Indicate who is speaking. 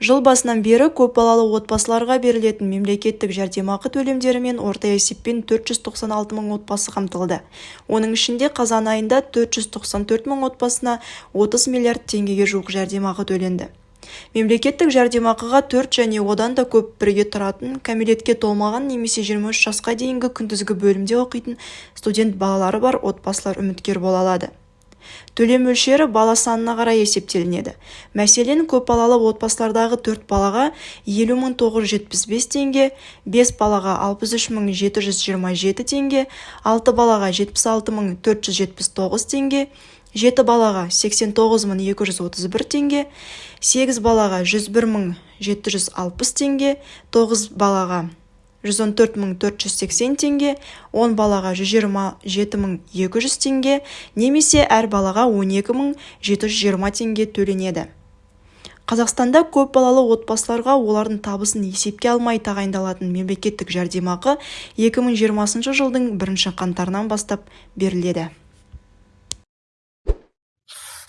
Speaker 1: жыл басынан бері көпбалалы отбасыларға берілетін мемлекеттік жәрдемақы төлемдерімен орта есеппен төрт жүз тоқсан алты мың отбасы қамтылды. Оның ішінде қазан айында төрт жүз тоқсан төрт мың отбасына отыз миллиард теңгеге жуық жәрдемақы төленді. Мемлекеттік жәрдемақыға төрт және одан да көп бірге тұратын кәмелетке толмаған немесе жиырма үш жасқа дейінгі күндізгі бөлімде оқитын студент балалары бар отбасылар үміткер бола алады. Төлем мөлшері бала санына қарай есептелінеді. Мәселен көпбалалы отбасылардағы төрт балаға елу мың тоғыз жүз жетпіс бес теңге бес балаға алпыс үш мың жеті жүз жиырма жеті теңге алты балаға жетпіс алты мың төрт жүз жетпіс тоғыз теңге жеті балаға сексен тоғыз мың екі жүз отыз бір теңге сегіз балаға жүз бір мың жеті жүз алпыс теңге тоғыз балаға жүз он төрт мың төрт жүз сексен теңге он балаға жүз жиырма жеті мың екі жүз теңге немесе әр балаға он екі мың жеті жүз жиырма теңге төленеді. Қазақстанда көпбалалы отбасыларға олардың табысын есепке алмай тағайындалатын мемлекеттік жәрдемақы 2020 жылдың бірінші қаңтарынан бастап беріледі.